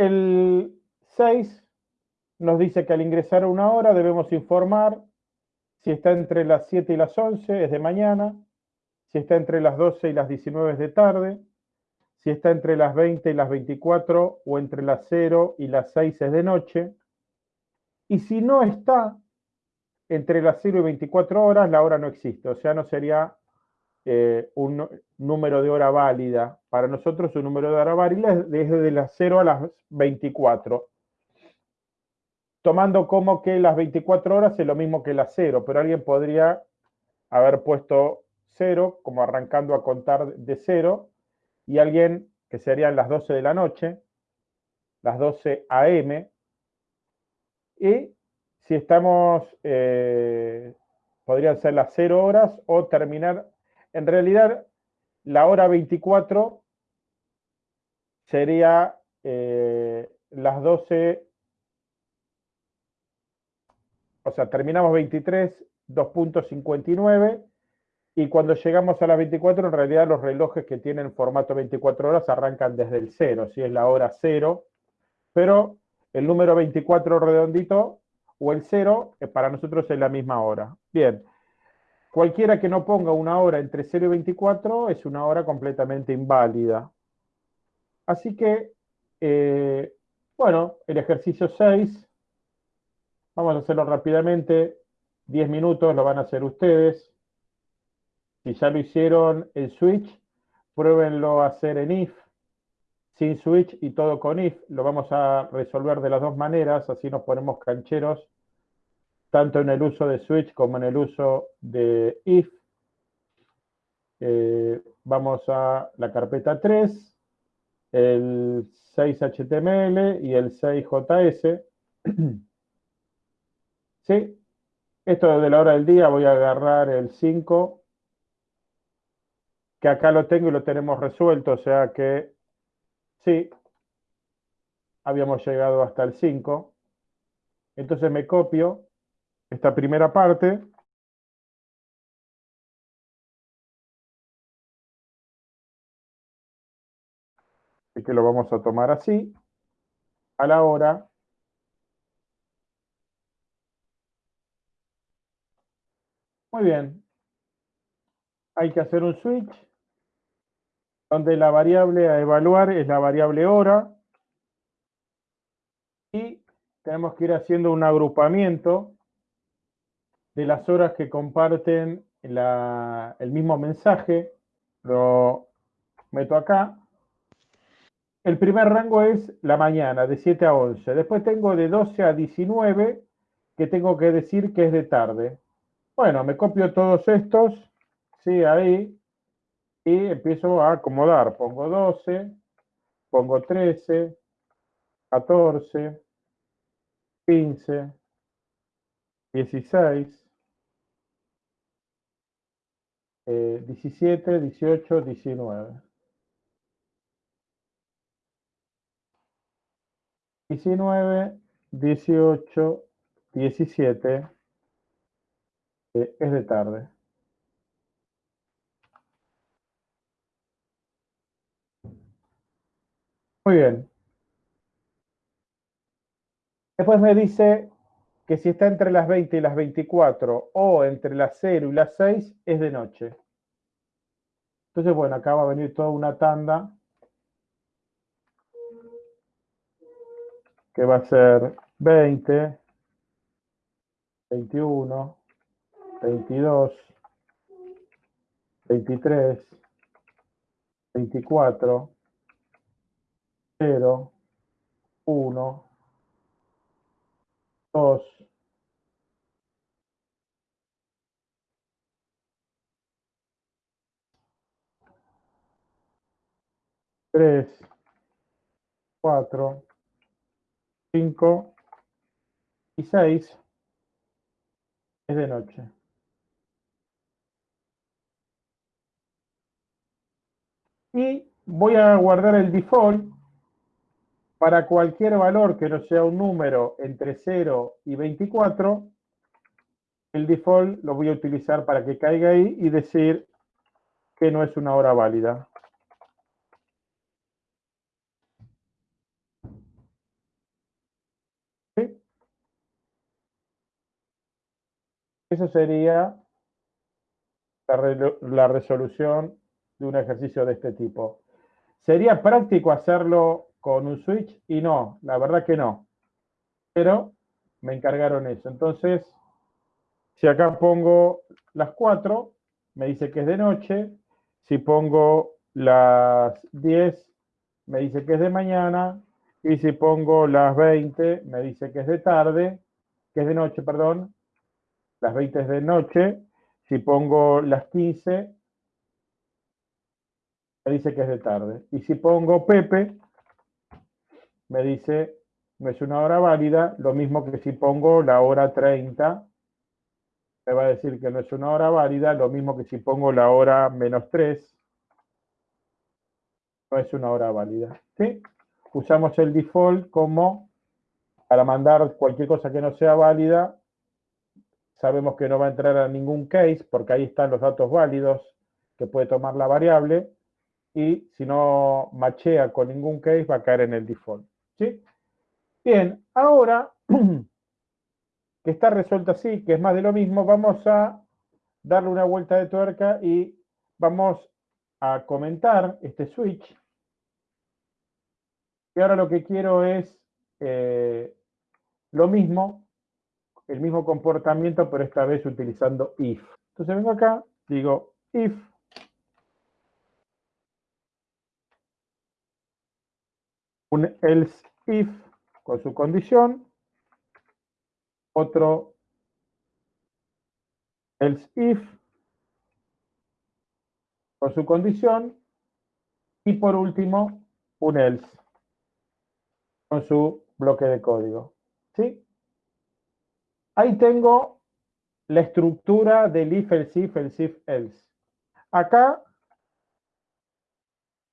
el 6 nos dice que al ingresar a una hora debemos informar si está entre las 7 y las 11 es de mañana, si está entre las 12 y las 19 es de tarde, si está entre las 20 y las 24 o entre las 0 y las 6 es de noche, y si no está entre las 0 y 24 horas, la hora no existe, o sea, no sería eh, un número de hora válida. Para nosotros un número de hora válida es desde las 0 a las 24. Tomando como que las 24 horas es lo mismo que las 0, pero alguien podría haber puesto 0 como arrancando a contar de 0 y alguien que serían las 12 de la noche, las 12 AM, y si estamos, eh, podrían ser las 0 horas o terminar en realidad, la hora 24 sería eh, las 12, o sea, terminamos 23, 2.59, y cuando llegamos a las 24, en realidad los relojes que tienen formato 24 horas arrancan desde el 0, si es la hora 0, pero el número 24 redondito o el 0 eh, para nosotros es la misma hora. Bien, Cualquiera que no ponga una hora entre 0 y 24 es una hora completamente inválida. Así que, eh, bueno, el ejercicio 6, vamos a hacerlo rápidamente, 10 minutos lo van a hacer ustedes. Si ya lo hicieron en Switch, pruébenlo a hacer en IF, sin Switch y todo con IF. Lo vamos a resolver de las dos maneras, así nos ponemos cancheros tanto en el uso de switch como en el uso de if. Eh, vamos a la carpeta 3, el 6HTML y el 6JS. ¿Sí? Esto de la hora del día voy a agarrar el 5, que acá lo tengo y lo tenemos resuelto, o sea que sí, habíamos llegado hasta el 5. Entonces me copio esta primera parte. Y que lo vamos a tomar así, a la hora. Muy bien. Hay que hacer un switch donde la variable a evaluar es la variable hora. Y tenemos que ir haciendo un agrupamiento de las horas que comparten el mismo mensaje, lo meto acá. El primer rango es la mañana, de 7 a 11. Después tengo de 12 a 19, que tengo que decir que es de tarde. Bueno, me copio todos estos, sí, ahí, y empiezo a acomodar. Pongo 12, pongo 13, 14, 15, 16, 17, 18, 19. 19, 18, 17 es de tarde. Muy bien. Después me dice que si está entre las 20 y las 24 o entre las 0 y las 6 es de noche. Entonces, bueno, acá va a venir toda una tanda que va a ser 20, 21, 22, 23, 24, 0, 1, 2, 3, 4, 5 y 6 es de noche. Y voy a guardar el default para cualquier valor que no sea un número entre 0 y 24, el default lo voy a utilizar para que caiga ahí y decir que no es una hora válida. ¿Sí? Eso sería la, la resolución de un ejercicio de este tipo. Sería práctico hacerlo con un switch? Y no, la verdad que no. Pero me encargaron eso. Entonces, si acá pongo las 4, me dice que es de noche. Si pongo las 10, me dice que es de mañana. Y si pongo las 20, me dice que es de tarde, que es de noche, perdón. Las 20 es de noche. Si pongo las 15, me dice que es de tarde. Y si pongo Pepe, me dice no es una hora válida, lo mismo que si pongo la hora 30, me va a decir que no es una hora válida, lo mismo que si pongo la hora menos 3, no es una hora válida. ¿sí? Usamos el default como para mandar cualquier cosa que no sea válida, sabemos que no va a entrar a ningún case porque ahí están los datos válidos que puede tomar la variable y si no machea con ningún case va a caer en el default. Bien, ahora que está resuelto así, que es más de lo mismo, vamos a darle una vuelta de tuerca y vamos a comentar este switch. Y ahora lo que quiero es eh, lo mismo, el mismo comportamiento, pero esta vez utilizando if. Entonces vengo acá, digo if un else if con su condición, otro else if con su condición y por último un else con su bloque de código. ¿Sí? Ahí tengo la estructura del if, else if, else if, else. Acá,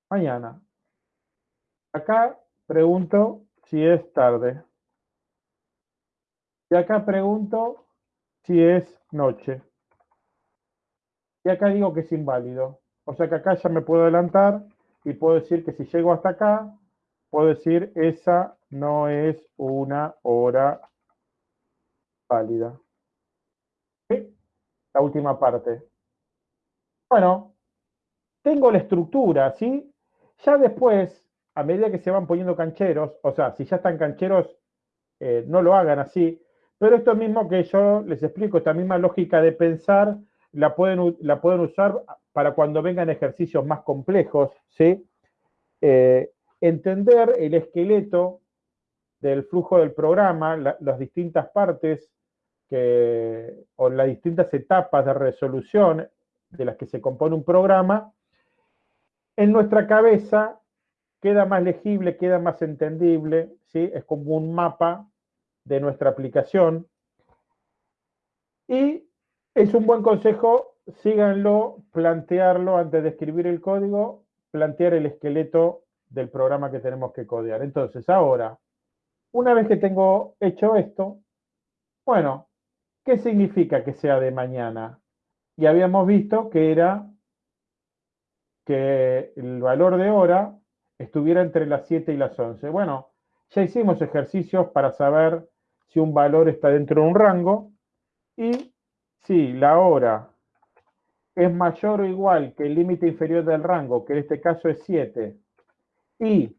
mañana. Acá pregunto si es tarde. Y acá pregunto si es noche. Y acá digo que es inválido. O sea que acá ya me puedo adelantar y puedo decir que si llego hasta acá, puedo decir esa no es una hora válida. La última parte. Bueno, tengo la estructura, ¿sí? Ya después, a medida que se van poniendo cancheros, o sea, si ya están cancheros, eh, no lo hagan así, pero esto mismo que yo les explico, esta misma lógica de pensar, la pueden, usar para cuando vengan ejercicios más complejos, ¿sí? Eh, entender el esqueleto del flujo del programa, las distintas partes que, o las distintas etapas de resolución de las que se compone un programa, en nuestra cabeza queda más legible, queda más entendible, ¿sí? es como un mapa de nuestra aplicación. Y es un buen consejo, síganlo, plantearlo antes de escribir el código, plantear el esqueleto del programa que tenemos que codear. Entonces, ahora, una vez que tengo hecho esto, bueno, ¿qué significa que sea de mañana? Y habíamos visto que era que el valor de hora estuviera entre las 7 y las 11. Bueno, ya hicimos ejercicios para saber si un valor está dentro de un rango y si la hora es mayor o igual que el límite inferior del rango, que en este caso es 7, y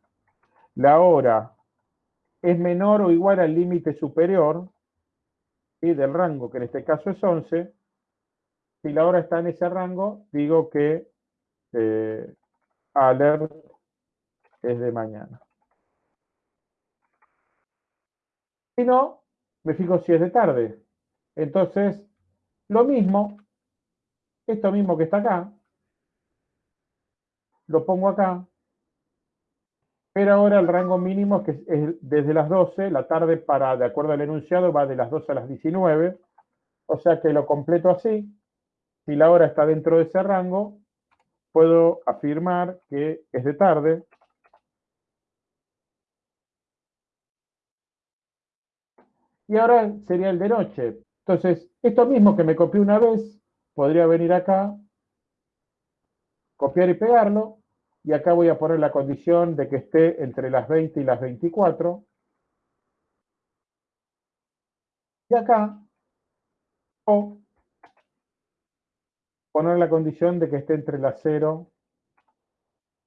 la hora es menor o igual al límite superior y del rango, que en este caso es 11, si la hora está en ese rango, digo que eh, alert es de mañana. Si no, me fijo si es de tarde. Entonces, lo mismo, esto mismo que está acá, lo pongo acá, pero ahora el rango mínimo es desde las 12, la tarde para, de acuerdo al enunciado, va de las 12 a las 19, o sea que lo completo así, si la hora está dentro de ese rango, puedo afirmar que es de tarde, y ahora sería el de noche. Entonces, esto mismo que me copié una vez, podría venir acá, copiar y pegarlo, y acá voy a poner la condición de que esté entre las 20 y las 24. Y acá, o poner la condición de que esté entre las 0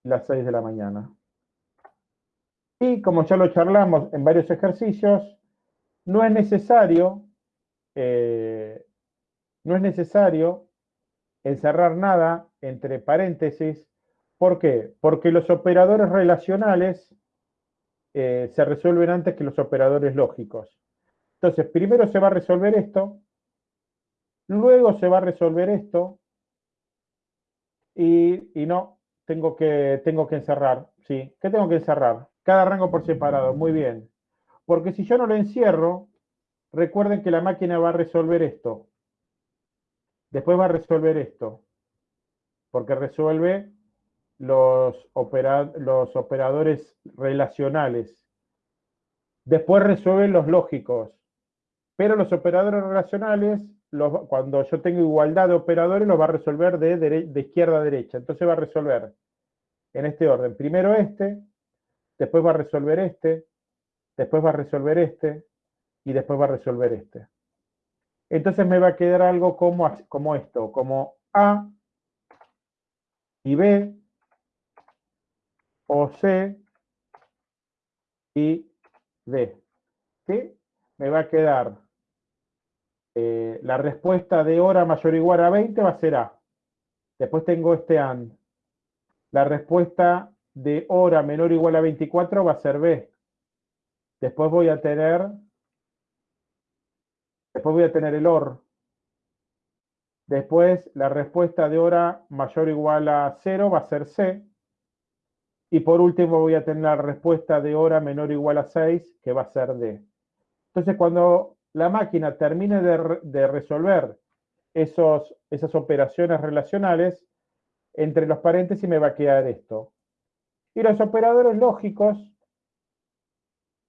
y las 6 de la mañana. Y como ya lo charlamos en varios ejercicios, no es necesario, eh, no es necesario encerrar nada entre paréntesis. ¿Por qué? Porque los operadores relacionales eh, se resuelven antes que los operadores lógicos. Entonces, primero se va a resolver esto, luego se va a resolver esto, y, no, tengo que, tengo que encerrar, ¿sí? ¿Qué tengo que encerrar? Cada rango por separado, muy bien. Porque si yo no lo encierro, recuerden que la máquina va a resolver esto. Después va a resolver esto. Porque resuelve los, operadores relacionales. Después resuelve los lógicos. Pero los operadores relacionales, cuando yo tengo igualdad de operadores, los va a resolver de, de izquierda a derecha. Entonces va a resolver en este orden. Primero este, después va a resolver este, después va a resolver este, y después va a resolver este. Entonces me va a quedar algo como, como esto, como A y B, o C y D. ¿Sí? Me va a quedar eh, la respuesta de hora mayor o igual a 20 va a ser A. Después tengo este AND. La respuesta de hora menor o igual a 24 va a ser B. Después voy a tener Después voy a tener el OR. Después la respuesta de hora mayor o igual a 0 va a ser C. Y por último voy a tener la respuesta de hora menor o igual a 6, que va a ser D. Entonces cuando la máquina termine de, resolver esos, esas operaciones relacionales, entre los paréntesis me va a quedar esto. Y los operadores lógicos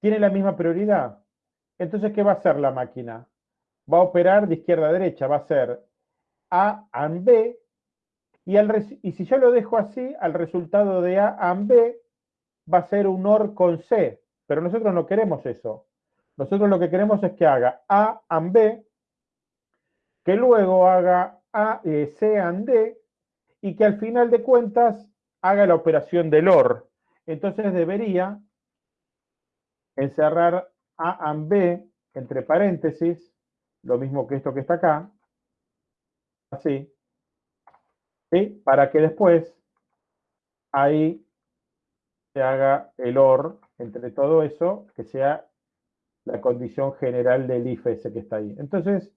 tienen la misma prioridad. Entonces, ¿qué va a hacer la máquina? va a operar de izquierda a derecha, va a ser A and B, y, y si yo lo dejo así, al resultado de A and B va a ser un OR con C, pero nosotros no queremos eso. Nosotros lo que queremos es que haga A and B, que luego haga A, eh, C and D, y que al final de cuentas haga la operación del OR. Entonces debería encerrar A and B entre paréntesis, lo mismo que esto que está acá, así, ¿sí? para que después ahí se haga el OR entre todo eso, que sea la condición general del if ese que está ahí. Entonces,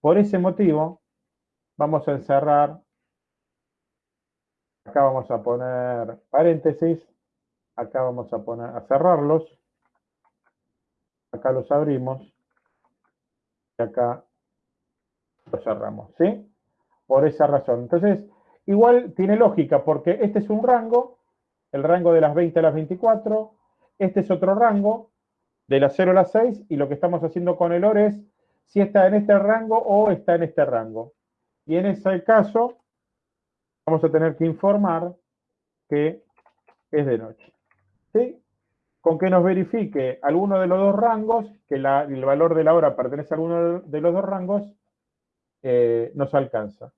por ese motivo, vamos a encerrar, acá vamos a poner paréntesis, acá vamos a poner, a cerrarlos, acá los abrimos, acá lo cerramos, ¿sí? Por esa razón. Entonces, igual tiene lógica, porque este es un rango, el rango de las 20 a las 24, este es otro rango, de las 0 a las 6, y lo que estamos haciendo con el OR es si está en este rango o está en este rango. Y en ese caso, vamos a tener que informar que es de noche. ¿Sí? Con que nos verifique alguno de los dos rangos, que el valor de la hora pertenece a alguno de los dos rangos, eh, nos alcanza.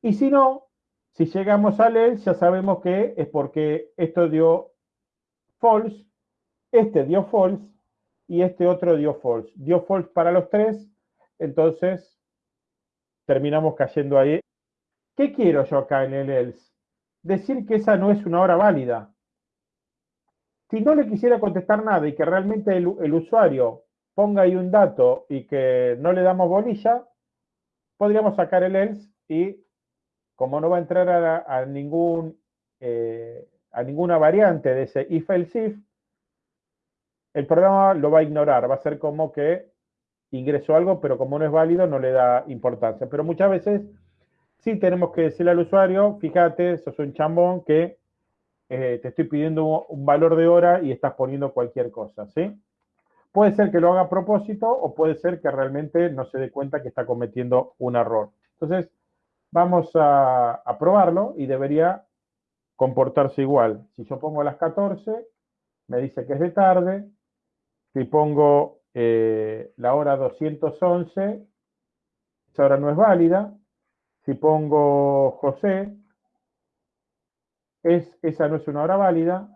Y si no, si llegamos a él, ya sabemos que es porque esto dio false, este dio false y este otro dio false. Dio false para los tres, entonces terminamos cayendo ahí. ¿Qué quiero yo acá en el else? Decir que esa no es una hora válida. Si no le quisiera contestar nada y que realmente el, usuario ponga ahí un dato y que no le damos bolilla, podríamos sacar el else y como no va a entrar eh, a ninguna variante de ese if else if, el programa lo va a ignorar, va a ser como que ingresó algo, pero como no es válido no le da importancia. Pero muchas veces sí tenemos que decirle al usuario, fíjate, sos un chambón que eh, te estoy pidiendo un valor de hora y estás poniendo cualquier cosa, ¿sí? Puede ser que lo haga a propósito o puede ser que realmente no se dé cuenta que está cometiendo un error. Entonces, vamos a, probarlo y debería comportarse igual. Si yo pongo las 14, me dice que es de tarde. Si pongo eh, la hora 211, esa hora no es válida. Si pongo José, es, esa no es una hora válida.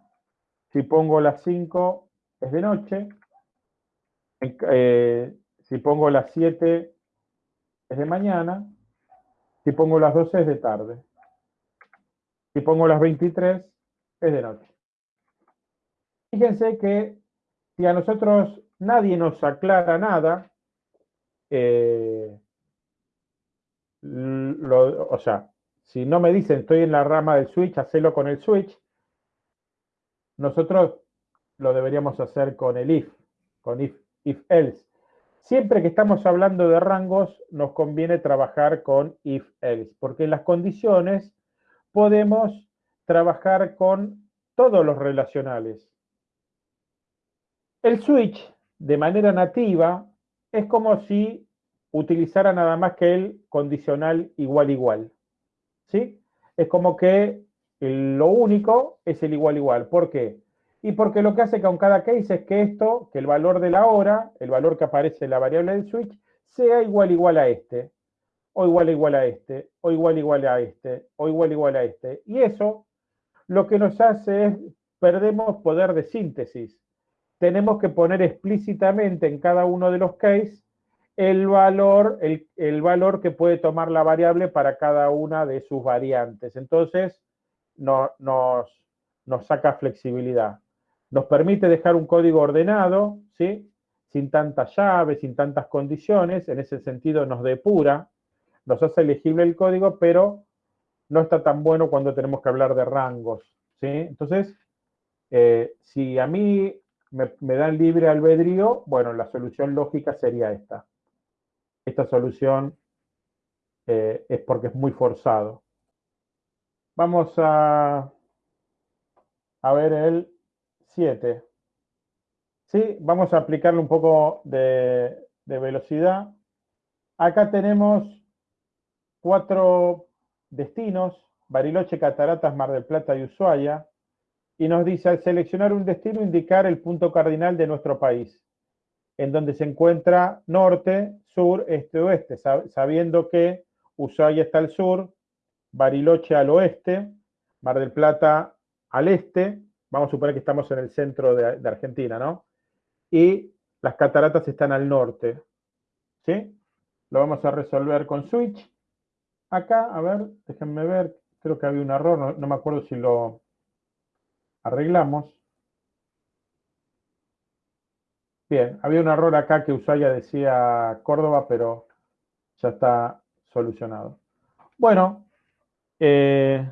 Si pongo las 5, es de noche. Eh, si pongo las 7, es de mañana. Si pongo las 12, es de tarde. Si pongo las 23, es de noche. Fíjense que si a nosotros nadie nos aclara nada, eh, o sea, si no me dicen estoy en la rama del switch, hacelo con el switch, nosotros lo deberíamos hacer con el if, con if, if else. Siempre que estamos hablando de rangos, nos conviene trabajar con if else, porque en las condiciones podemos trabajar con todos los relacionales. El switch, de manera nativa, es como si utilizara nada más que el condicional igual igual. ¿Sí? Es como que lo único es el igual igual. ¿Por qué? Y porque lo que hace con cada case es que esto, que el valor de la hora, el valor que aparece en la variable del switch, sea igual igual a este, o igual igual a este, o igual igual a este, o igual igual a este. Y eso lo que nos hace es, perdemos poder de síntesis. Tenemos que poner explícitamente en cada uno de los cases el valor, el, valor que puede tomar la variable para cada una de sus variantes. Entonces, no, nos, nos saca flexibilidad. Nos permite dejar un código ordenado, ¿sí? sin tantas llaves, sin tantas condiciones, en ese sentido nos depura, nos hace elegible el código, pero no está tan bueno cuando tenemos que hablar de rangos. ¿sí? Entonces, eh, si a mí me dan libre albedrío, bueno, la solución lógica sería esta esta solución eh, es porque es muy forzado. Vamos a, a ver el 7. ¿Sí? Vamos a aplicarle un poco de, de velocidad. Acá tenemos cuatro destinos, Bariloche, Cataratas, Mar del Plata y Ushuaia, y nos dice, al seleccionar un destino, indicar el punto cardinal de nuestro país en donde se encuentra norte, sur, este, oeste, sabiendo que Ushuaia está al sur, Bariloche al oeste, Mar del Plata al este, vamos a suponer que estamos en el centro de, Argentina, ¿no? Y las cataratas están al norte, ¿sí? Lo vamos a resolver con switch. Acá, a ver, déjenme ver, creo que había un error, no me acuerdo si lo arreglamos. Bien, había un error acá que Ushuaia decía Córdoba, pero ya está solucionado. Bueno, eh,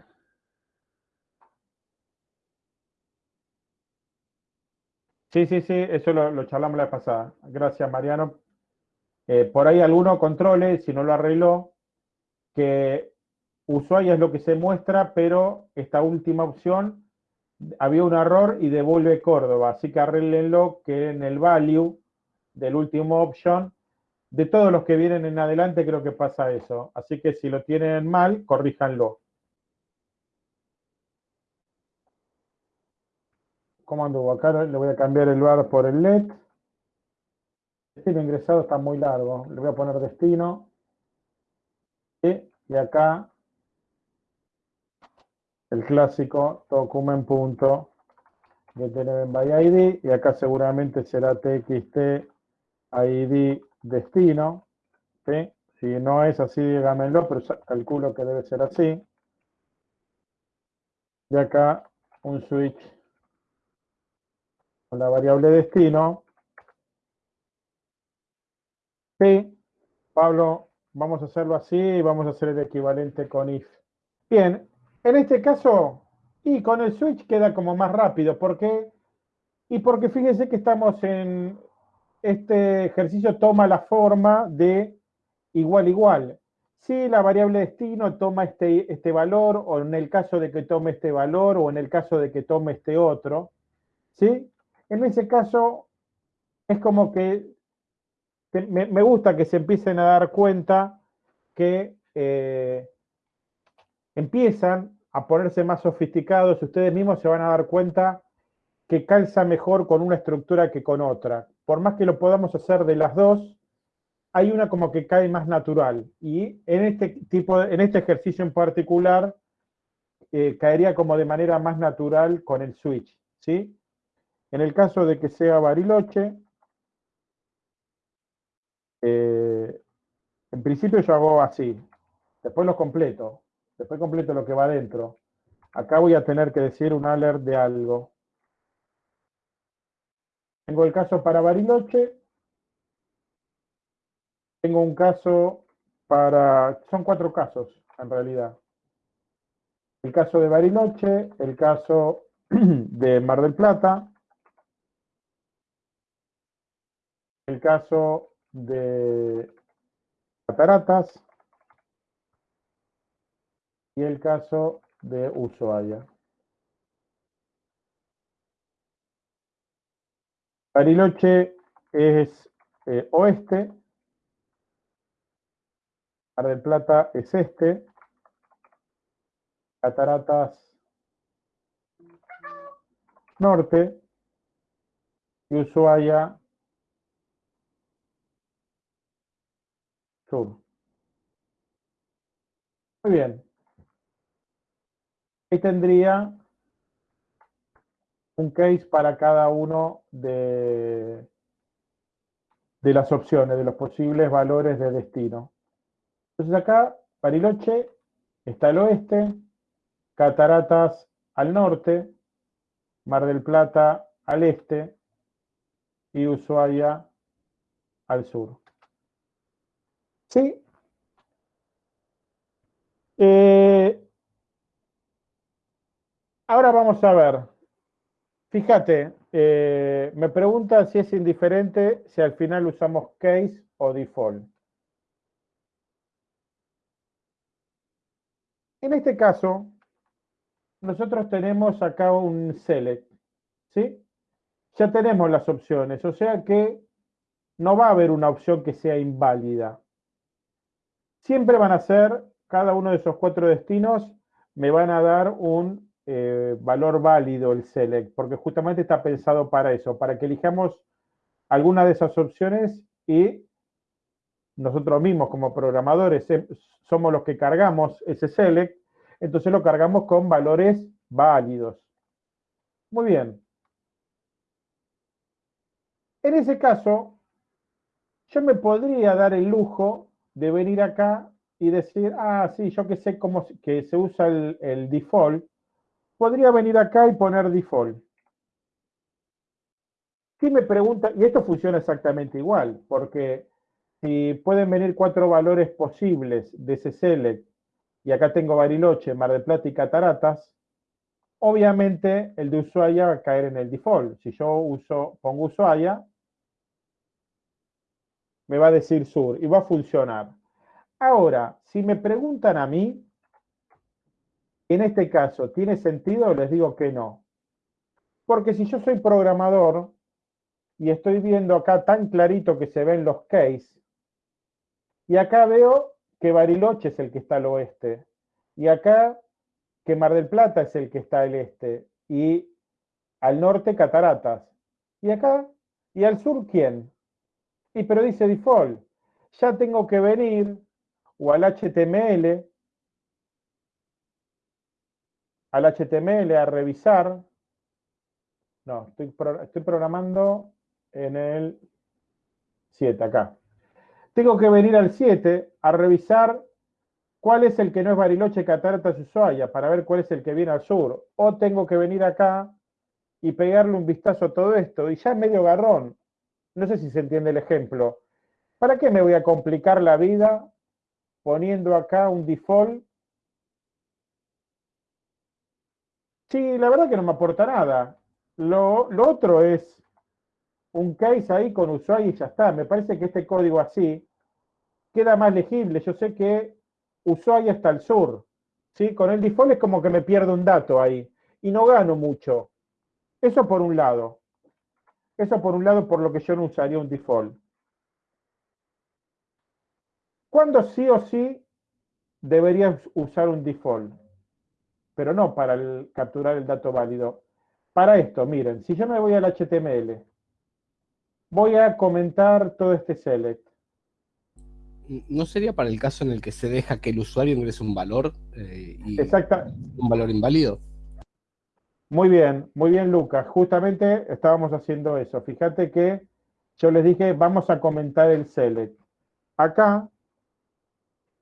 sí, sí, sí, eso lo, charlamos la pasada. Gracias, Mariano. Eh, por ahí alguno controle, si no lo arregló, que Ushuaia es lo que se muestra, pero esta última opción había un error y devuelve Córdoba, así que arreglenlo que en el value del último option, de todos los que vienen en adelante creo que pasa eso, así que si lo tienen mal, corríjanlo. ¿Cómo anduvo? Acá le voy a cambiar el bar por el LED. Destino ingresado está muy largo. Le voy a poner destino. Y acá el clásico document.getElementById y acá seguramente será txt id destino. Si no es así, dígamelo, pero calculo que debe ser así. Y acá un switch con la variable destino. Sí, Pablo, vamos a hacerlo así y vamos a hacer el equivalente con if. Bien, en este caso, y con el switch queda como más rápido. ¿Por qué? Y porque fíjense que estamos en, este ejercicio toma la forma de igual igual. Si la variable destino toma este, este valor, o en el caso de que tome este valor, o en el caso de que tome este otro, ¿sí? En ese caso, es como que me, gusta que se empiecen a dar cuenta que eh, empiezan a ponerse más sofisticados, ustedes mismos se van a dar cuenta que calza mejor con una estructura que con otra. Por más que lo podamos hacer de las dos, hay una como que cae más natural. Y en este tipo, en este ejercicio en particular, eh, caería como de manera más natural con el switch, ¿sí? En el caso de que sea Bariloche, eh, en principio yo hago así, después lo completo, después completo lo que va adentro. Acá voy a tener que decir un alert de algo. Tengo el caso para Bariloche, tengo un caso para, son cuatro casos en realidad. El caso de Bariloche, el caso de Mar del Plata, el caso de Cataratas y el caso de Ushuaia. Bariloche es eh, oeste, Mar del Plata es este, Cataratas norte y Ushuaia sur. Muy bien. Ahí tendría un case para cada uno de, de las opciones, de los posibles valores de destino. Entonces acá, Bariloche está al oeste, Cataratas al norte, Mar del Plata al este y Ushuaia al sur. ¿Sí? Eh, ahora vamos a ver. Fíjate, eh, me pregunta si es indiferente si al final usamos case o default. En este caso, nosotros tenemos acá un select, ¿sí? Ya tenemos las opciones, o sea que no va a haber una opción que sea inválida. Siempre van a ser, cada uno de esos cuatro destinos, me van a dar un eh, valor válido el select, porque justamente está pensado para eso, para que elijamos alguna de esas opciones y nosotros mismos como programadores eh, somos los que cargamos ese select entonces lo cargamos con valores válidos. Muy bien. En ese caso, yo me podría dar el lujo de venir acá y decir, ah, sí, yo que sé cómo que se usa el, el default, podría venir acá y poner default. Si me pregunta, y esto funciona exactamente igual, porque si pueden venir cuatro valores posibles de ese select y acá tengo Bariloche, Mar del Plata y Cataratas, obviamente el de Ushuaia va a caer en el default. Si yo uso, pongo Ushuaia, me va a decir sur y va a funcionar. Ahora, si me preguntan a mí, en este caso, ¿tiene sentido? Les digo que no. Porque si yo soy programador y estoy viendo acá tan clarito que se ven los case, y acá veo que Bariloche es el que está al oeste, y acá que Mar del Plata es el que está al este, y al norte Cataratas, y acá, y al sur ¿quién? Y pero dice default, ya tengo que venir o al HTML, al HTML a revisar, no, estoy, estoy programando en el 7 acá. Tengo que venir al 7 a revisar cuál es el que no es Bariloche, Cataratas Ushuaia, para ver cuál es el que viene al sur. O tengo que venir acá y pegarle un vistazo a todo esto. Y ya es medio garrón. No sé si se entiende el ejemplo. ¿Para qué me voy a complicar la vida poniendo acá un default? Sí, la verdad que no me aporta nada. Lo, lo otro es un case ahí con usuario y ya está. Me parece que este código así queda más legible. Yo sé que Ushuaia está al sur. ¿sí? Con el default es como que me pierdo un dato ahí y no gano mucho. Eso por un lado. Eso por un lado por lo que yo no usaría un default. ¿Cuándo sí o sí deberías usar un default? Pero no para capturar el dato válido. Para esto, miren, si yo me voy al HTML, voy a comentar todo este select. ¿no sería para el caso en el que se deja que el usuario ingrese un valor eh, y un valor inválido? Muy bien, muy bien Lucas. Justamente estábamos haciendo eso. Fíjate que yo les dije, vamos a comentar el select. Acá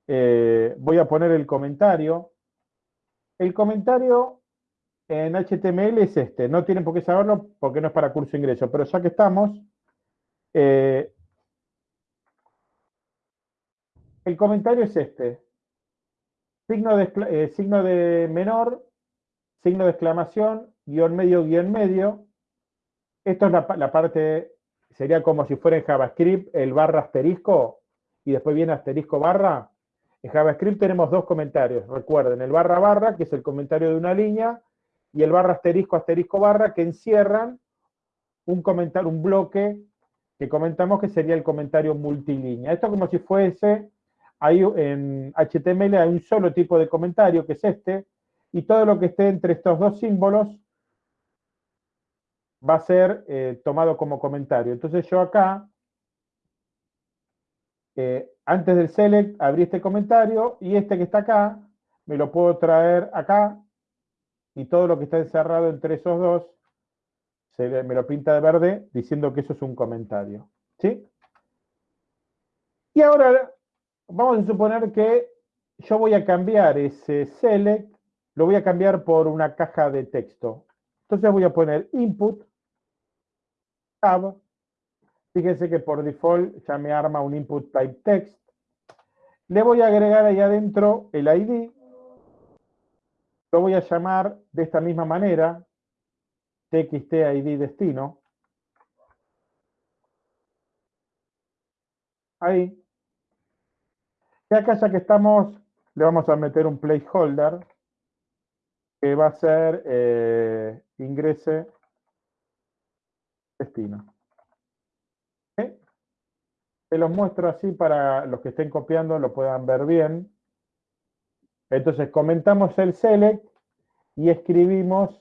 eh, voy a poner el comentario. El comentario en HTML es este. No tienen por qué saberlo porque no es para curso ingreso. Pero ya que estamos, eh, el comentario es este. Signo de, eh, signo de menor, signo de exclamación, guion medio, guion medio. Esto es la parte, sería como si fuera en JavaScript el barra asterisco y después viene asterisco barra. En JavaScript tenemos dos comentarios, recuerden, el barra barra, que es el comentario de una línea, y el barra asterisco asterisco barra, que encierran un comentario, un bloque que comentamos que sería el comentario multilínea. Esto como si fuese, hay, en HTML hay un solo tipo de comentario, que es este, y todo lo que esté entre estos dos símbolos va a ser eh, tomado como comentario. Entonces yo acá eh, antes del select abrí este comentario y este que está acá me lo puedo traer acá y todo lo que está encerrado entre esos dos se me lo pinta de verde diciendo que eso es un comentario. ¿sí? Y ahora vamos a suponer que yo voy a cambiar ese select, lo voy a cambiar por una caja de texto. Entonces voy a poner input, tab, Fíjense que por default ya me arma un input type text. Le voy a agregar ahí adentro el ID. Lo voy a llamar de esta misma manera, txt ID destino. Ahí. Y acá ya que estamos, le vamos a meter un placeholder que va a ser eh, ingrese destino. Se los muestro así para los que estén copiando lo puedan ver bien. Entonces comentamos el select y escribimos,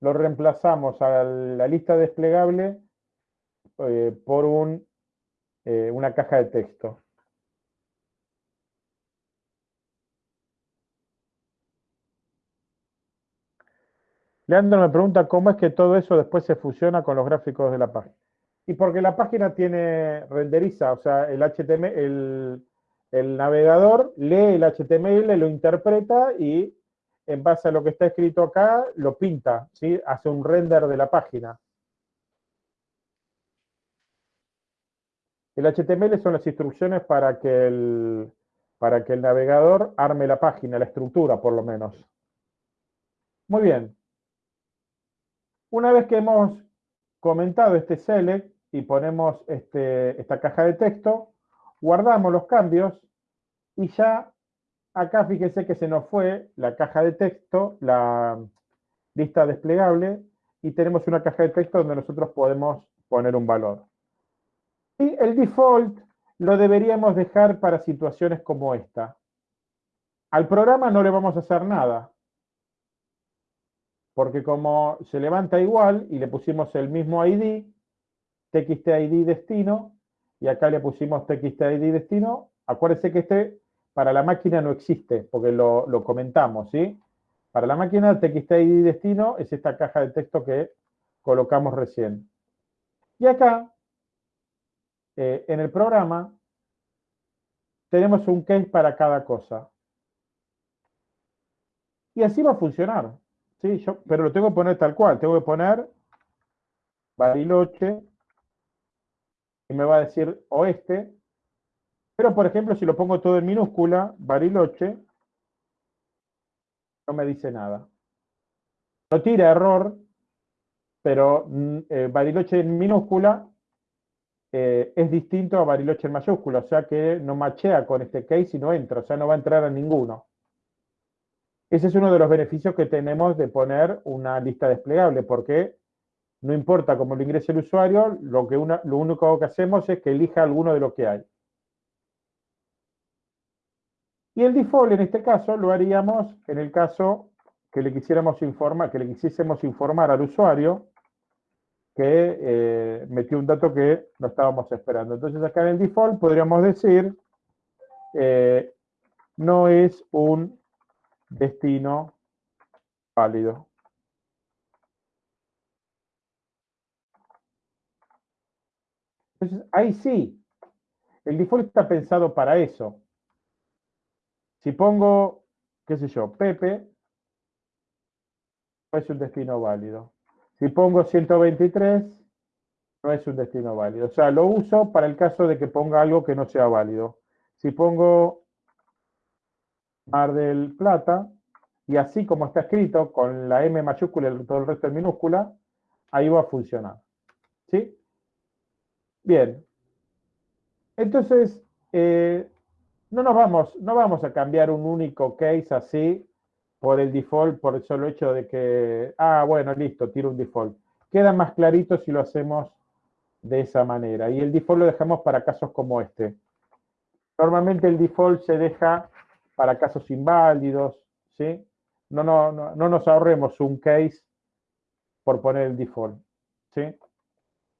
lo reemplazamos a la lista desplegable eh, por eh, una caja de texto. Leandro me pregunta cómo es que todo eso después se fusiona con los gráficos de la página. Y porque la página tiene renderiza, o sea, el HTML, el, navegador lee el HTML, lo interpreta y en base a lo que está escrito acá, lo pinta, ¿sí? Hace un render de la página. El HTML son las instrucciones para que el, para que el navegador arme la página, la estructura por lo menos. Muy bien. Una vez que hemos comentado este select, y ponemos este, esta caja de texto, guardamos los cambios y ya acá fíjense que se nos fue la caja de texto, la lista desplegable, y tenemos una caja de texto donde nosotros podemos poner un valor. Y el default lo deberíamos dejar para situaciones como esta. Al programa no le vamos a hacer nada, porque como se levanta igual y le pusimos el mismo ID, txtid destino, y acá le pusimos txtid destino. Acuérdense que este para la máquina no existe, porque lo, comentamos, ¿sí? Para la máquina, txtid destino es esta caja de texto que colocamos recién. Y acá, eh, en el programa, tenemos un case para cada cosa. Y así va a funcionar. ¿sí? Yo, pero lo tengo que poner tal cual. Tengo que poner Bariloche y me va a decir oeste. Pero, por ejemplo, si lo pongo todo en minúscula, Bariloche, no me dice nada. No tira error, pero mm, eh, Bariloche en minúscula eh, es distinto a Bariloche en mayúscula, o sea que no machea con este case y no entra, o sea, no va a entrar a ninguno. Ese es uno de los beneficios que tenemos de poner una lista desplegable, porque no importa cómo lo ingrese el usuario, lo, que lo único que hacemos es que elija alguno de lo que hay. Y el default en este caso lo haríamos en el caso que le quisiéramos informar, que le quisiésemos informar al usuario que eh, metió un dato que no estábamos esperando. Entonces acá en el default podríamos decir eh, no es un destino válido. Entonces, ahí sí, el default está pensado para eso. Si pongo, qué sé yo, Pepe, no es un destino válido. Si pongo 123, no es un destino válido. O sea, lo uso para el caso de que ponga algo que no sea válido. Si pongo Mar del Plata, y así como está escrito, con la M mayúscula y todo el resto en minúscula, ahí va a funcionar. ¿Sí? Bien. Entonces, eh, no nos vamos, no vamos a cambiar un único case así por el default, por el solo hecho de que, ah, bueno, listo, tiro un default. Queda más clarito si lo hacemos de esa manera. Y el default lo dejamos para casos como este. Normalmente el default se deja para casos inválidos, ¿sí? No, no, no, no nos ahorremos un case por poner el default, ¿sí?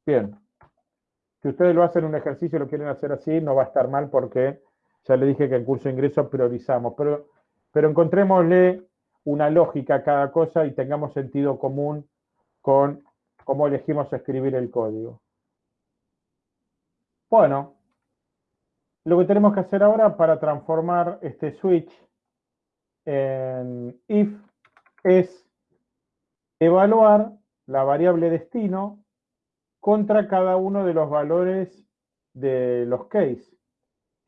Bien. Si ustedes lo hacen un ejercicio y lo quieren hacer así, no va a estar mal porque ya le dije que en curso de ingreso priorizamos. Pero, pero encontrémosle una lógica a cada cosa y tengamos sentido común con cómo elegimos escribir el código. Bueno, lo que tenemos que hacer ahora para transformar este switch en if es evaluar la variable destino contra cada uno de los valores de los case.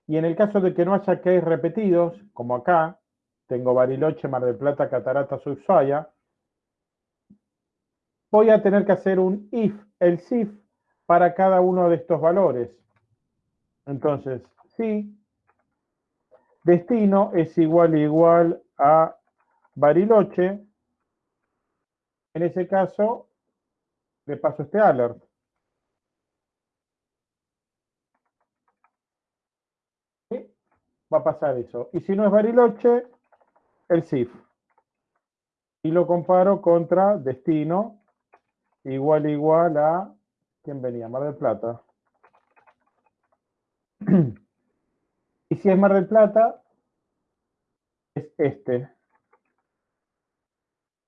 Y en el caso de que no haya case repetidos, como acá, tengo Bariloche, Mar del Plata, Cataratas, Ushuaia, voy a tener que hacer un if, el if, para cada uno de estos valores. Entonces, si destino es igual igual a Bariloche, en ese caso le paso este alert. Va a pasar eso. Y si no es Bariloche, el CIF. Y lo comparo contra destino, igual igual a, ¿quién venía? Mar del Plata. y si es Mar del Plata, es este.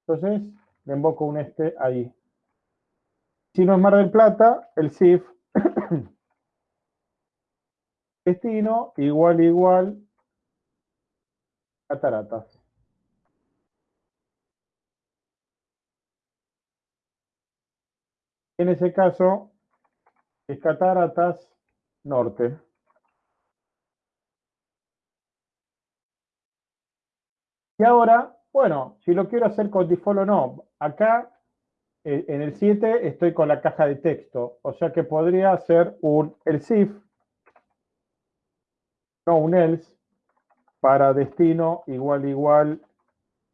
Entonces, le invoco un este ahí. Si no es Mar del Plata, el CIF destino igual igual cataratas. En ese caso, es cataratas norte. Y ahora, bueno, si lo quiero hacer con default o no, acá eh, en el 7 estoy con la caja de texto, o sea que podría hacer un el CIF un else, para destino igual igual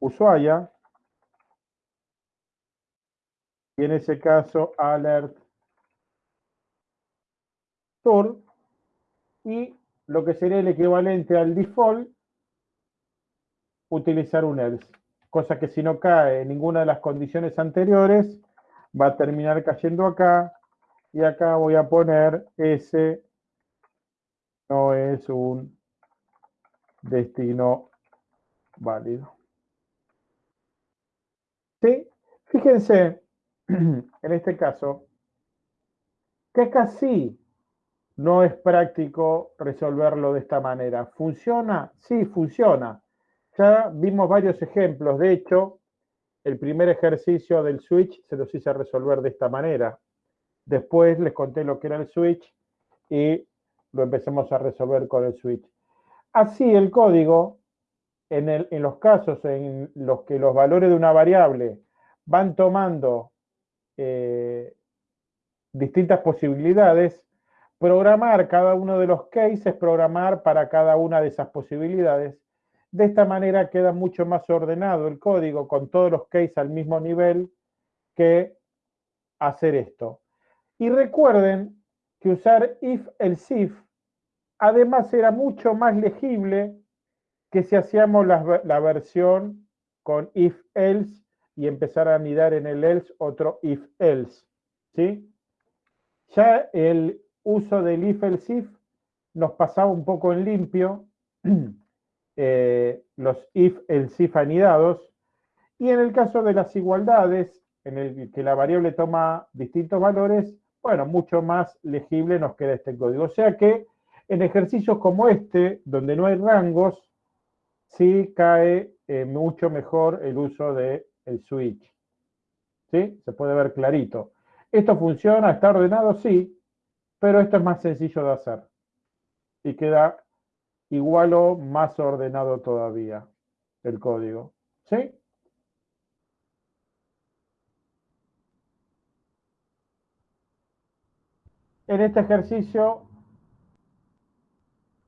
Ushuaia. Y en ese caso, alert tour. Y lo que sería el equivalente al default, utilizar un else. Cosa que si no cae en ninguna de las condiciones anteriores, va a terminar cayendo acá. Y acá voy a poner ese no es un destino válido. ¿Sí? Fíjense, en este caso, que casi no es práctico resolverlo de esta manera. ¿Funciona? Sí, funciona. Ya vimos varios ejemplos. De hecho, el primer ejercicio del switch se los hice resolver de esta manera. Después les conté lo que era el switch y lo empecemos a resolver con el switch. Así el código, en, los casos en los que los valores de una variable van tomando eh, distintas posibilidades, programar cada uno de los cases, programar para cada una de esas posibilidades. De esta manera queda mucho más ordenado el código con todos los cases al mismo nivel que hacer esto. Y recuerden que usar if el if Además era mucho más legible que si hacíamos la, versión con if else y empezar a anidar en el else otro if else. ¿sí? Ya el uso del if else if nos pasaba un poco en limpio eh, los if, el if anidados, y en el caso de las igualdades, en el que la variable toma distintos valores, bueno, mucho más legible nos queda este código. O sea que en ejercicios como este, donde no hay rangos, sí cae eh, mucho mejor el uso del el switch. ¿Sí? Se puede ver clarito. ¿Esto funciona? ¿Está ordenado? Sí, pero esto es más sencillo de hacer. Y queda igual o más ordenado todavía el código. ¿Sí? En este ejercicio,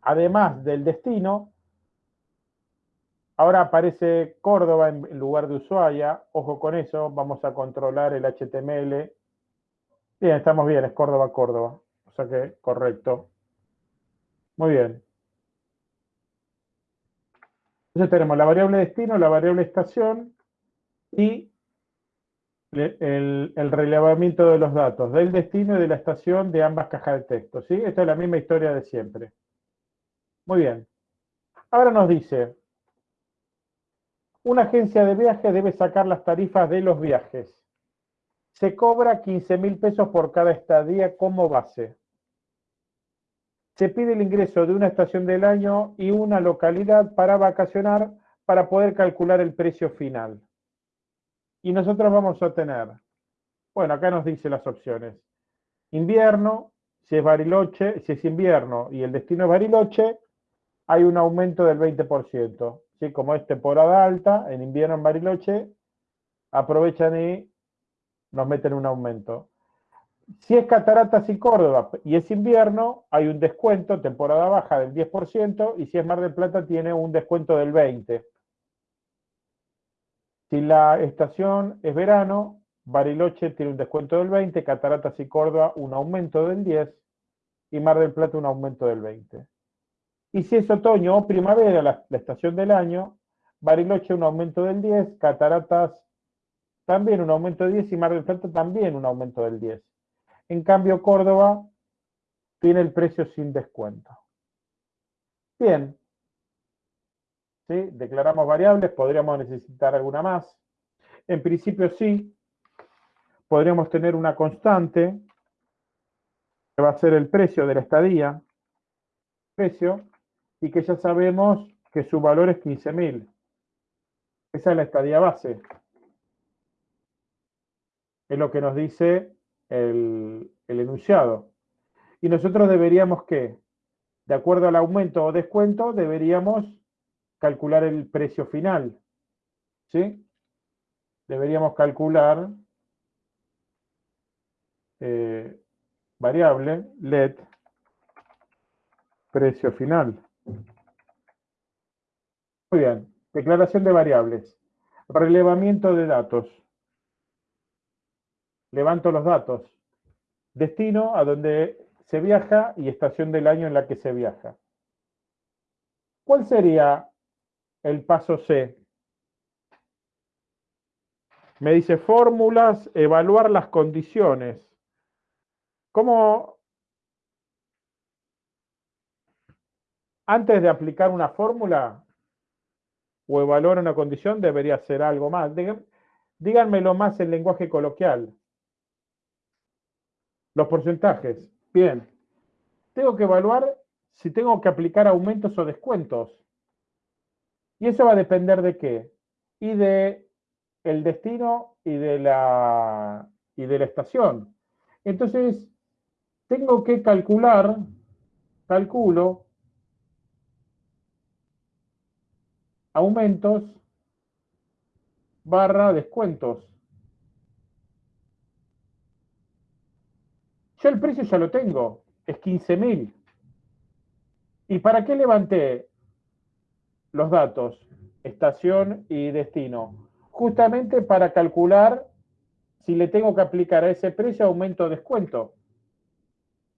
además del destino, ahora aparece Córdoba en lugar de Ushuaia. Ojo con eso, vamos a controlar el HTML. Bien, estamos bien, es Córdoba, Córdoba. O sea que, correcto. Muy bien. Entonces tenemos la variable destino, la variable estación y el, relevamiento de los datos del destino y de la estación de ambas cajas de texto. ¿sí? Esta es la misma historia de siempre. Muy bien. Ahora nos dice, una agencia de viajes debe sacar las tarifas de los viajes. Se cobra 15 mil pesos por cada estadía como base. Se pide el ingreso de una estación del año y una localidad para vacacionar para poder calcular el precio final. Y nosotros vamos a tener, bueno, acá nos dice las opciones. Invierno, si es Bariloche, si es invierno y el destino es Bariloche, hay un aumento del 20%. ¿sí? Como es temporada alta, en invierno en Bariloche, aprovechan y nos meten un aumento. Si es Cataratas y Córdoba y es invierno, hay un descuento, temporada baja del 10%, y si es Mar del Plata tiene un descuento del 20%. Si la estación es verano, Bariloche tiene un descuento del 20, Cataratas y Córdoba un aumento del 10 y Mar del Plata un aumento del 20. Y si es otoño o primavera, la, estación del año, Bariloche un aumento del 10, Cataratas también un aumento del 10 y Mar del Plata también un aumento del 10. En cambio, Córdoba tiene el precio sin descuento. Bien, Declaramos variables, podríamos necesitar alguna más. En principio sí, podríamos tener una constante, que va a ser el precio de la estadía, precio, y que ya sabemos que su valor es 15.000. Esa es la estadía base. Es lo que nos dice el, el enunciado. Y nosotros deberíamos que, de acuerdo al aumento o descuento, deberíamos calcular el precio final. ¿Sí? Deberíamos calcular eh, variable let precio final. Muy bien. Declaración de variables. Relevamiento de datos. Levanto los datos. Destino a donde se viaja y estación del año en la que se viaja. ¿Cuál sería el paso C. Me dice fórmulas, evaluar las condiciones. ¿Cómo? Antes de aplicar una fórmula o evaluar una condición, debería hacer algo más. Díganmelo más en lenguaje coloquial. Los porcentajes. Bien. Tengo que evaluar si tengo que aplicar aumentos o descuentos. Y eso va a depender de qué? Y de el destino y de la, y de la estación. Entonces, tengo que calcular, calculo, aumentos barra descuentos. Yo el precio ya lo tengo, es 15.000. ¿Y para qué levanté los datos, estación y destino, justamente para calcular si le tengo que aplicar a ese precio aumento o descuento.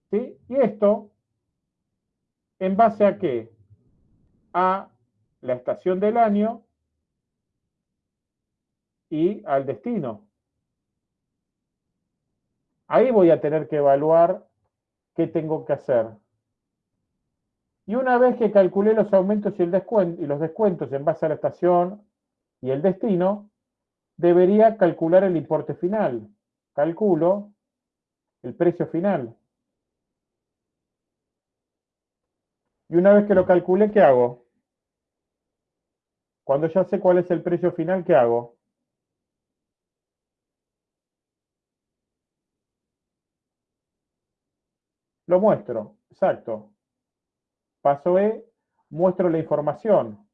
¿Sí? Y esto, ¿en base a qué? A la estación del año y al destino. Ahí voy a tener que evaluar qué tengo que hacer. Y una vez que calculé los aumentos y, los descuentos en base a la estación y el destino, debería calcular el importe final. Calculo el precio final. Y una vez que lo calculé, ¿qué hago? Cuando ya sé cuál es el precio final, ¿qué hago? Lo muestro, exacto. Paso E, muestro la información.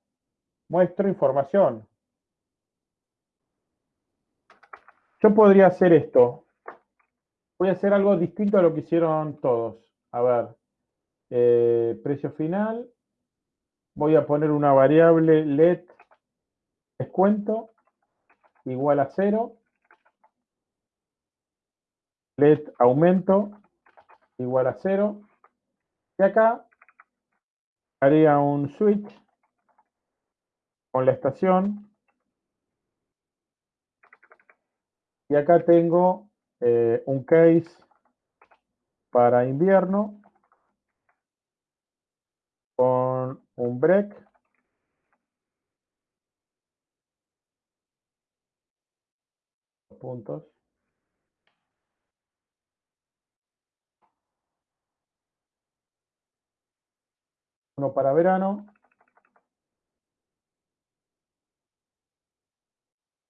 Muestro información. Yo podría hacer esto. Voy a hacer algo distinto a lo que hicieron todos. A ver, eh, precio final. Voy a poner una variable let descuento igual a cero. Let aumento igual a cero. Y acá haría un switch con la estación. Y acá tengo eh, un case para invierno con un break. Puntos. Uno para verano.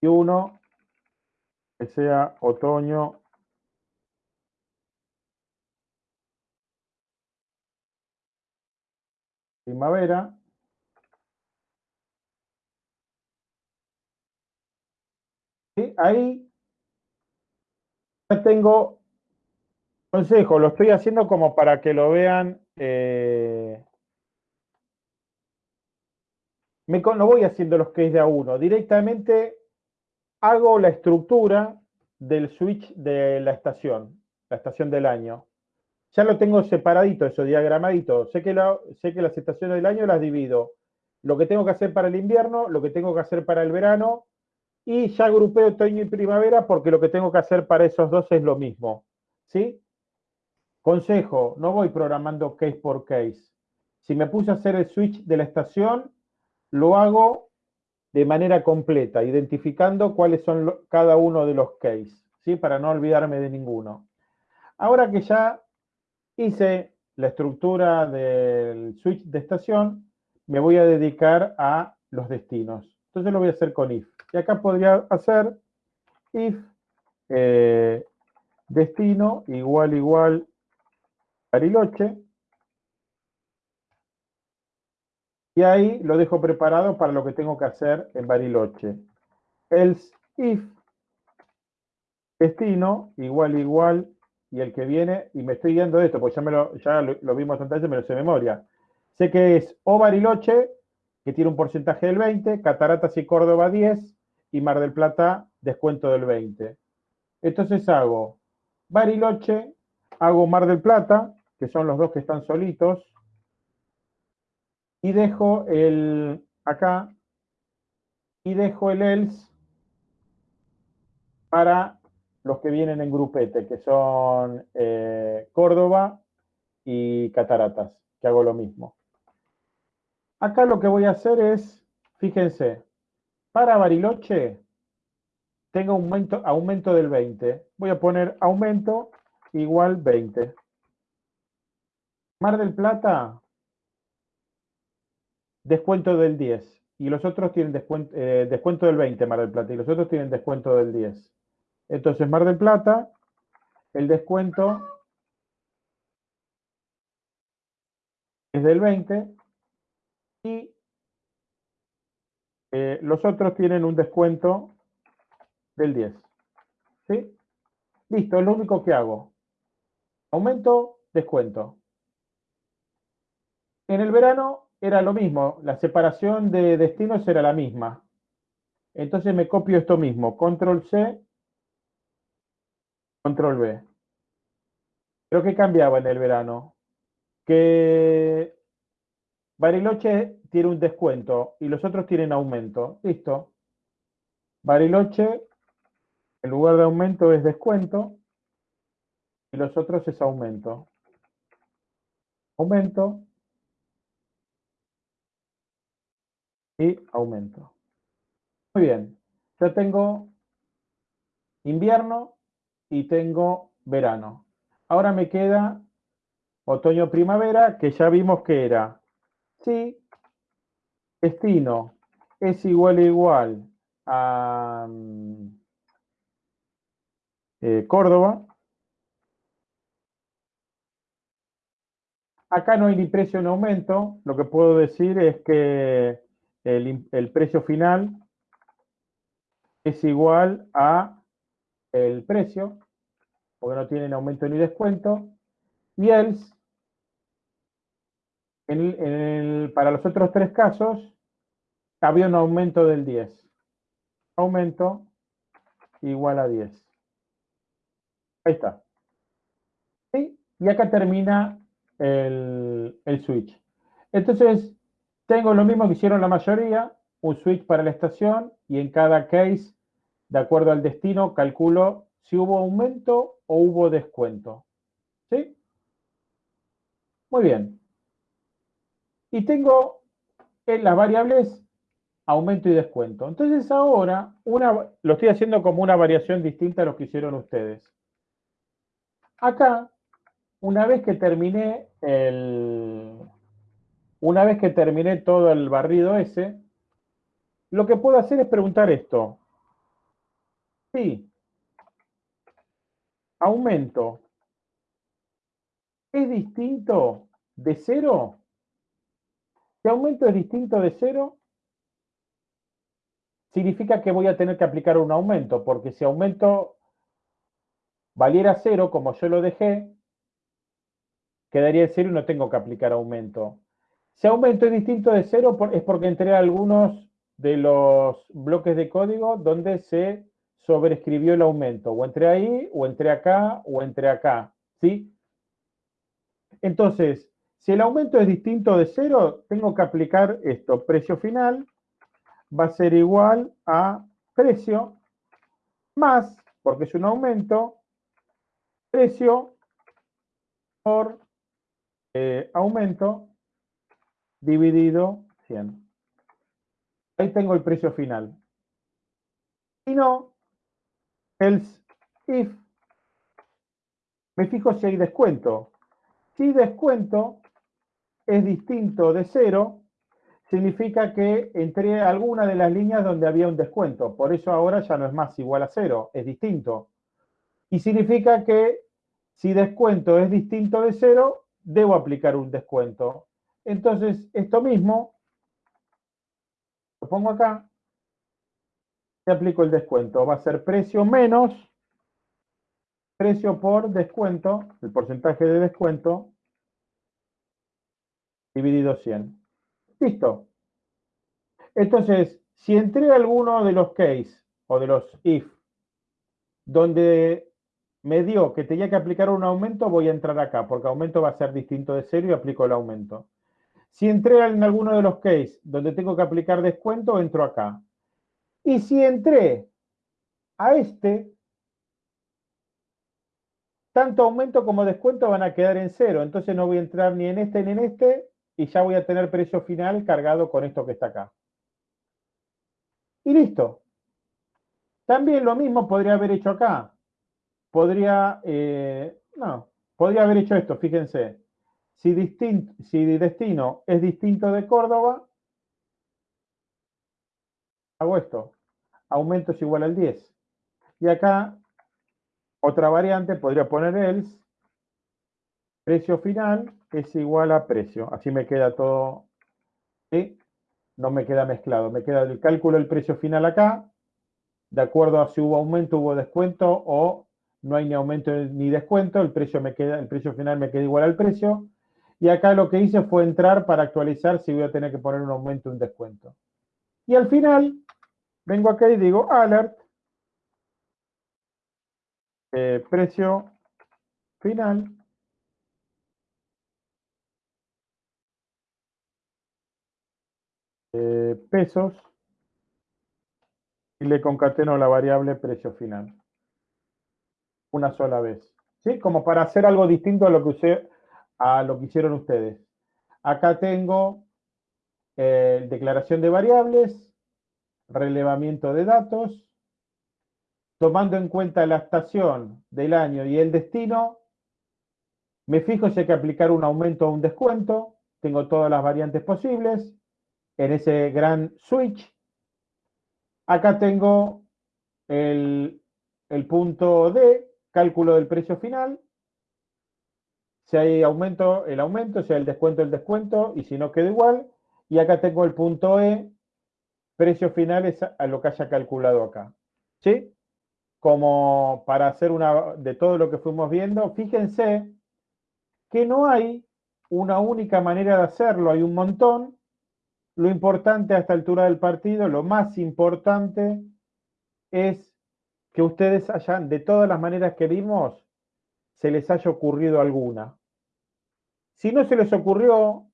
Y uno que sea otoño primavera. Y ahí ya tengo consejo, lo estoy haciendo como para que lo vean. Eh, me, no voy haciendo los que es de a uno, directamente hago la estructura del switch de la estación, la estación del año ya lo tengo separadito, eso diagramadito. Sé que, sé que las estaciones del año las divido. Lo que tengo que hacer para el invierno, lo que tengo que hacer para el verano, y ya agrupé otoño y primavera porque lo que tengo que hacer para esos dos es lo mismo. ¿Sí? Consejo, no voy programando case por case. Si me puse a hacer el switch de la estación, lo hago de manera completa, identificando cuáles son cada uno de los cases, ¿sí? Para no olvidarme de ninguno. Ahora que ya hice la estructura del switch de estación, me voy a dedicar a los destinos. Entonces lo voy a hacer con if. Y acá podría hacer if eh, destino igual igual Bariloche. Y ahí lo dejo preparado para lo que tengo que hacer en Bariloche. Else if destino igual igual y el que viene, y me estoy guiando de esto, porque ya, me lo, ya lo, vimos antes, me lo sé de memoria. Sé que es O Bariloche, que tiene un porcentaje del 20, Cataratas y Córdoba 10, y Mar del Plata descuento del 20. Entonces hago Bariloche, hago Mar del Plata, que son los dos que están solitos, y dejo el acá, y dejo el else para los que vienen en grupete, que son eh, Córdoba y Cataratas, que hago lo mismo. Acá lo que voy a hacer es, fíjense, para Bariloche tengo aumento, aumento del 20. Voy a poner aumento igual 20. Mar del Plata, descuento del 10. Y los otros tienen descuento, eh, descuento del 20, Mar del Plata. Y los otros tienen descuento del 10. Entonces, Mar del Plata, el descuento es del 20 y eh, los otros tienen un descuento del 10. ¿Sí? Listo, es lo único que hago. Aumento, descuento. En el verano era lo mismo, la separación de destinos era la misma. Entonces me copio esto mismo, control C Control B. ¿Pero qué cambiaba en el verano? Que Bariloche tiene un descuento y los otros tienen aumento. Listo. Bariloche, en lugar de aumento es descuento y los otros es aumento. Aumento, y aumento. Muy bien, ya tengo invierno y tengo verano. Ahora me queda otoño-primavera, que ya vimos que era si destino es igual a igual a mm, eh, Córdoba. Acá no hay ni precio ni aumento. Lo que puedo decir es que el, el precio final es igual a el precio, porque no tienen aumento ni descuento. Y else, para los otros tres casos, había un aumento del 10. Aumento igual a 10. Ahí está. Y acá termina el, el switch. Entonces, tengo lo mismo que hicieron la mayoría, un switch para la estación y en cada case, de acuerdo al destino, calculo si hubo aumento o hubo descuento. ¿Sí? Muy bien. Y tengo en las variables aumento y descuento. Entonces ahora lo estoy haciendo como una variación distinta a lo que hicieron ustedes. Acá, una vez que terminé el, una vez que terminé todo el barrido ese, lo que puedo hacer es preguntar esto. Sí, aumento es distinto de cero. Si aumento es distinto de cero, significa que voy a tener que aplicar un aumento, porque si aumento valiera cero, como yo lo dejé, quedaría en cero y no tengo que aplicar aumento. Si aumento es distinto de cero, es porque entré algunos de los bloques de código donde se sobreescribió el aumento. O entré ahí, o entré acá, o entré acá. ¿Sí? Entonces, si el aumento es distinto de cero, tengo que aplicar esto. Precio final va a ser igual a precio más, porque es un aumento, precio por eh, aumento dividido 100. Ahí tengo el precio final. Si no, else if, me fijo si hay descuento. Si descuento es distinto de cero, significa que entré a alguna de las líneas donde había un descuento. Por eso ahora ya no es más igual a cero, es distinto. Y significa que si descuento es distinto de cero, debo aplicar un descuento. Entonces, esto mismo, lo pongo acá, y aplico el descuento. Va a ser precio menos precio por descuento, el porcentaje de descuento, dividido 100. Listo. Entonces, si entré a alguno de los case o de los if, donde me dio que tenía que aplicar un aumento, voy a entrar acá, porque aumento va a ser distinto de cero y aplico el aumento. Si entré en alguno de los cases donde tengo que aplicar descuento, entro acá. Y si entré a este, tanto aumento como descuento van a quedar en cero. Entonces no voy a entrar ni en este ni en este y ya voy a tener precio final cargado con esto que está acá. Y listo. También lo mismo podría haber hecho acá. Podría, eh, no, podría haber hecho esto, fíjense. Si, destino es distinto de Córdoba, hago esto. Aumento es igual al 10. Y acá, otra variante, podría poner else. Precio final es igual a precio. Así me queda todo. No me queda mezclado. Me queda el cálculo del precio final acá. De acuerdo a si hubo aumento, hubo descuento o no hay ni aumento ni descuento. El precio, me queda, el precio final me queda igual al precio. Y acá lo que hice fue entrar para actualizar si voy a tener que poner un aumento o un descuento. Y al final, vengo acá y digo alert, eh, precio final, eh, pesos, y le concateno la variable precio final. Una sola vez. ¿Sí? Como para hacer algo distinto a lo que a lo que hicieron ustedes. Acá tengo eh, declaración de variables, relevamiento de datos, tomando en cuenta la estación del año y el destino, me fijo si hay que aplicar un aumento o un descuento, tengo todas las variantes posibles, en ese gran switch. Acá tengo el, punto D, cálculo del precio final, si hay aumento, el aumento, si hay el descuento, el descuento, y si no queda igual. Y acá tengo el punto E, precio final es a lo que haya calculado acá. ¿Sí? Como para hacer una de todo lo que fuimos viendo, fíjense que no hay una única manera de hacerlo, hay un montón. Lo importante a esta altura del partido, lo más importante es que ustedes hayan, de todas las maneras que vimos, se les haya ocurrido alguna. Si no se les ocurrió,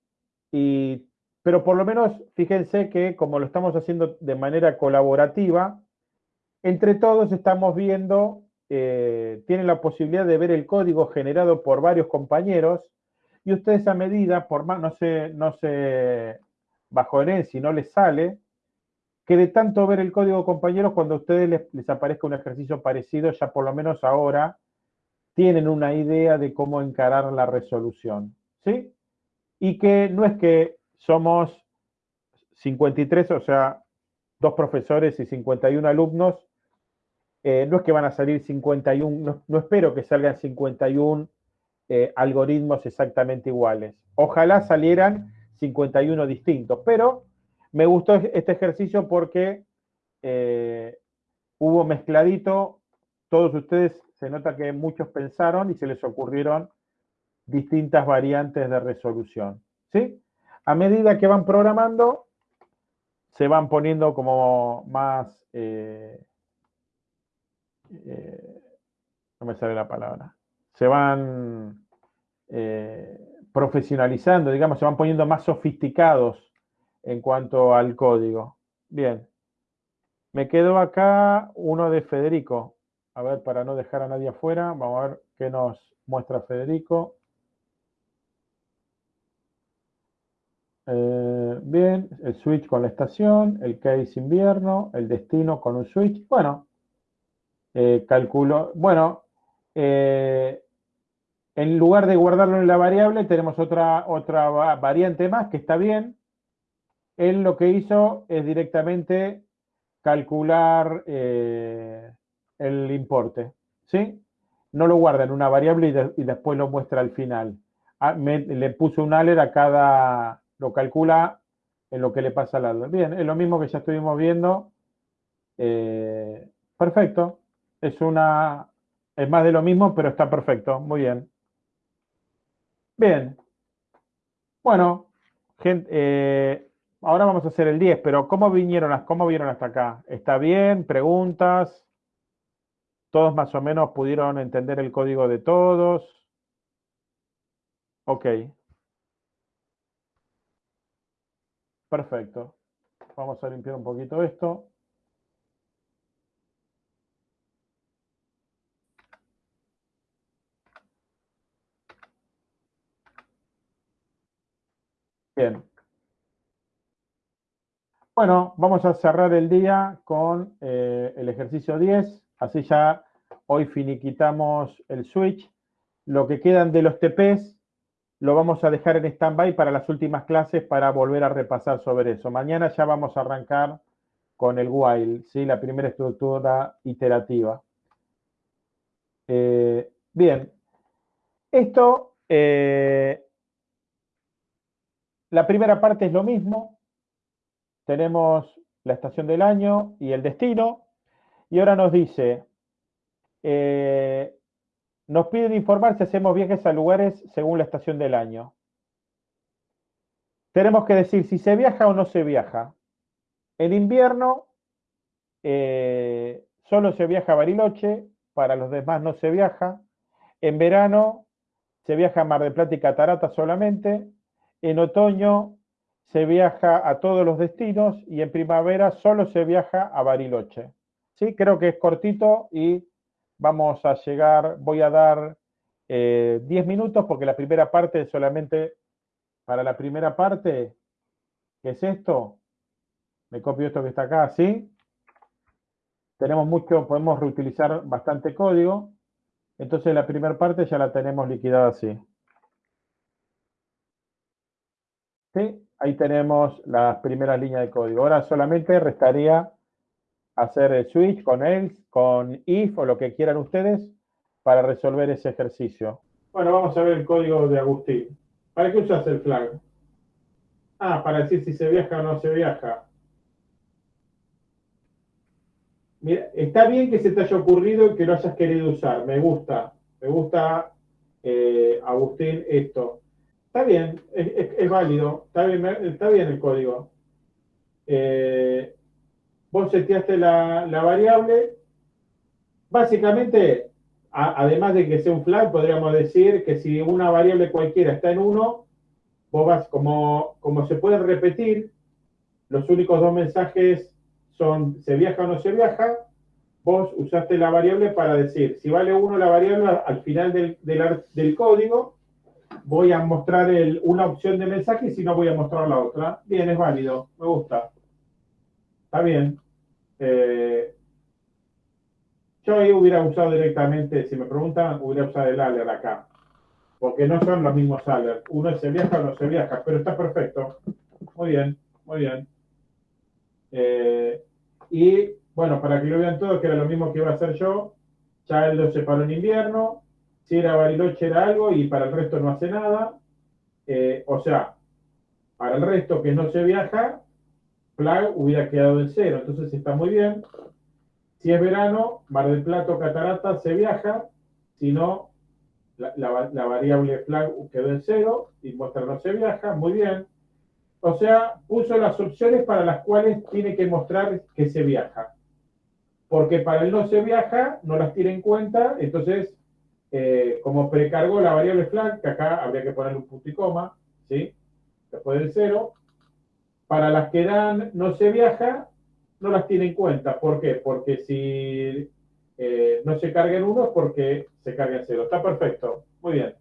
y, pero por lo menos fíjense que como lo estamos haciendo de manera colaborativa, entre todos estamos viendo, eh, tienen la posibilidad de ver el código generado por varios compañeros y ustedes a medida, por más, no se, no se en si no les sale, que de tanto ver el código compañeros, cuando a ustedes les, aparezca un ejercicio parecido, ya por lo menos ahora tienen una idea de cómo encarar la resolución. ¿Sí? Y que no es que somos 53, o sea, dos profesores y 51 alumnos, eh, no es que van a salir 51, no, espero que salgan 51 eh, algoritmos exactamente iguales. Ojalá salieran 51 distintos, pero me gustó este ejercicio porque eh, hubo mezcladito, todos ustedes se nota que muchos pensaron y se les ocurrieron distintas variantes de resolución. ¿sí? A medida que van programando, se van poniendo como más... Eh, eh, no me sale la palabra. Se van profesionalizando, digamos, se van poniendo más sofisticados en cuanto al código. Bien. Me quedo acá uno de Federico. A ver, para no dejar a nadie afuera, vamos a ver qué nos muestra Federico. Eh, bien, el switch con la estación, el case invierno, el destino con un switch. Bueno, eh, calculo. Bueno, eh, en lugar de guardarlo en la variable, tenemos otra, otra variante más que está bien. Él lo que hizo es directamente calcular el importe. ¿Sí? No lo guarda en una variable y, después lo muestra al final. Ah, le puso un alert a cada, lo calcula en lo que le pasa al lado. Bien, es lo mismo que ya estuvimos viendo. Eh, perfecto. Es una. Es más de lo mismo, pero está perfecto. Muy bien. Bien. Bueno, gente, eh, ahora vamos a hacer el 10, pero ¿cómo vinieron, cómo vieron hasta acá? ¿Está bien? ¿Preguntas? ¿Todos más o menos pudieron entender el código de todos? Ok. Perfecto. Vamos a limpiar un poquito esto. Bueno, vamos a cerrar el día con eh, el ejercicio 10. Así ya hoy finiquitamos el switch. Lo que quedan de los TPs lo vamos a dejar en stand-by para las últimas clases para volver a repasar sobre eso. Mañana ya vamos a arrancar con el while, ¿sí? la primera estructura iterativa. Eh, bien, esto, eh, la primera parte es lo mismo. Tenemos la estación del año y el destino. Y ahora nos dice, eh, nos piden informar si hacemos viajes a lugares según la estación del año. Tenemos que decir si se viaja o no se viaja. En invierno eh, solo se viaja a Bariloche, para los demás no se viaja. En verano se viaja a Mar del Plata y Catarata solamente. En otoño se viaja a todos los destinos y en primavera solo se viaja a Bariloche. ¿Sí? Creo que es cortito y vamos a llegar, voy a dar 10 eh, minutos porque la primera parte solamente, para la primera parte, ¿Qué es esto? Me copio esto que está acá, ¿sí? Tenemos mucho, podemos reutilizar bastante código. Entonces la primera parte ya la tenemos liquidada así. ¿Sí? Ahí tenemos las primeras líneas de código. Ahora solamente restaría hacer el switch con else, con if o lo que quieran ustedes para resolver ese ejercicio. Bueno, vamos a ver el código de Agustín. ¿Para qué usas el flag? Ah, para decir si se viaja o no se viaja. Mira, está bien que se te haya ocurrido y que lo hayas querido usar. Me gusta. Me gusta, eh, Agustín, esto. Está bien, es, válido. Está bien, el código. Eh, vos seteaste la, variable. Básicamente, además de que sea un flag, podríamos decir que si una variable cualquiera está en 1, vos como, como se puede repetir, los únicos dos mensajes son se viaja o no se viaja, vos usaste la variable para decir, si vale 1 la variable, al final del, del, código, voy a mostrar una opción de mensaje y si no voy a mostrar la otra. Bien, es válido, me gusta. Está bien. Eh, yo ahí hubiera usado directamente, si me preguntan, hubiera usado el alert acá. Porque no son los mismos alerts. Uno se viaja no se viaja, pero está perfecto. Muy bien, muy bien. Eh, y bueno, para que lo vean todos, que era lo mismo que iba a hacer yo, ya él lo separó en invierno. Si era Bariloche era algo y para el resto no hace nada. Eh, o sea, para el resto que no se viaja, flag hubiera quedado en cero. Entonces está muy bien. Si es verano, Mar del Plato, Catarata, se viaja. Si no, la, variable flag quedó en cero y muestra no se viaja. Muy bien. O sea, puso las opciones para las cuales tiene que mostrar que se viaja. Porque para el no se viaja, no las tiene en cuenta. Entonces, eh, como precargó la variable flag, que acá habría que poner un punto y coma, ¿sí? Después del cero. Para las que dan no se viaja, no las tiene en cuenta. ¿Por qué? Porque si eh, no se carga en uno es porque se carga en cero. Está perfecto. Muy bien.